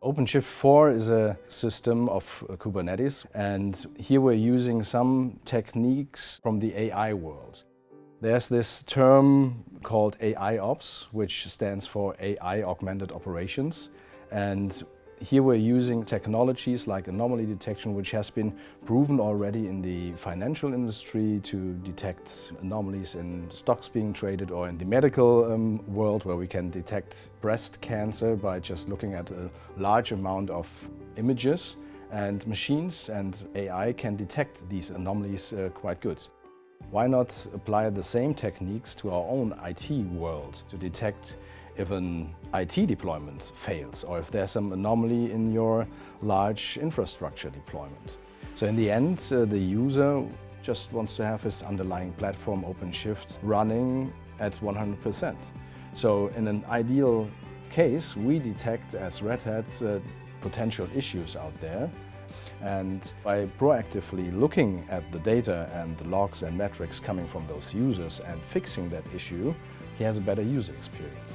OpenShift 4 is a system of Kubernetes and here we're using some techniques from the AI world. There's this term called AI Ops, which stands for AI Augmented Operations. And here we're using technologies like anomaly detection, which has been proven already in the financial industry to detect anomalies in stocks being traded or in the medical um, world where we can detect breast cancer by just looking at a large amount of images and machines and AI can detect these anomalies uh, quite good. Why not apply the same techniques to our own IT world to detect if an IT deployment fails or if there's some anomaly in your large infrastructure deployment. So in the end, uh, the user just wants to have his underlying platform OpenShift running at 100%. So in an ideal case, we detect as Red Hat uh, potential issues out there and by proactively looking at the data and the logs and metrics coming from those users and fixing that issue, he has a better user experience.